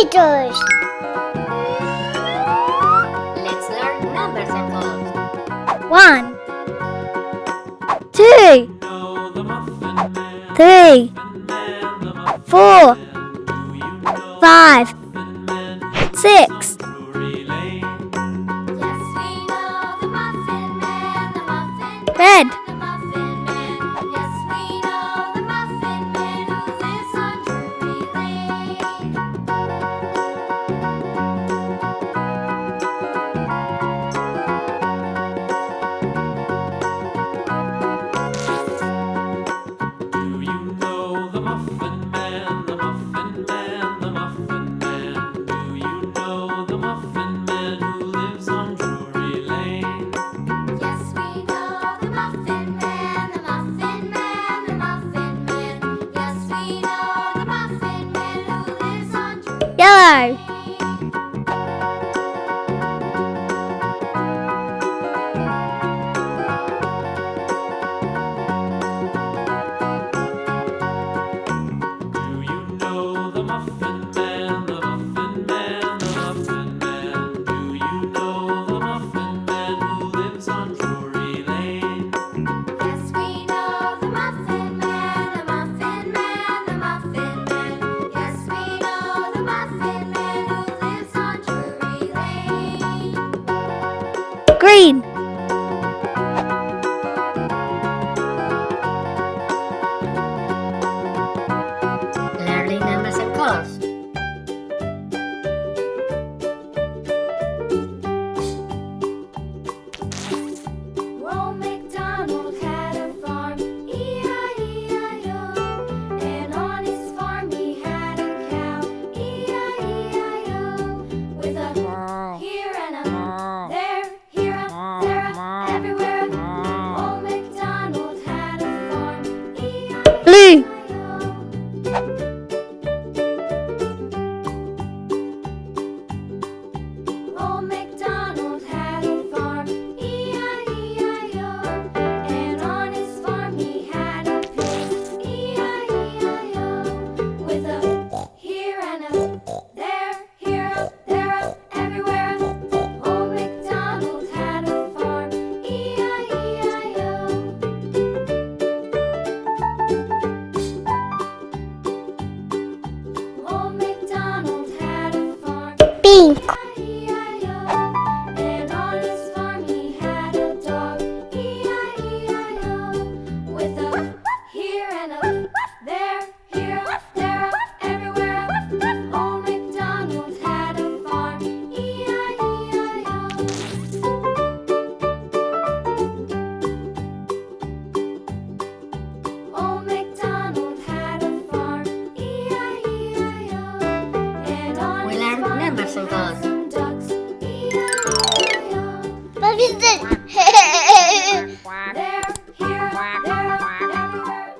computers. Let's learn numbers and columns. One, two, three, four, five, six. yellow green.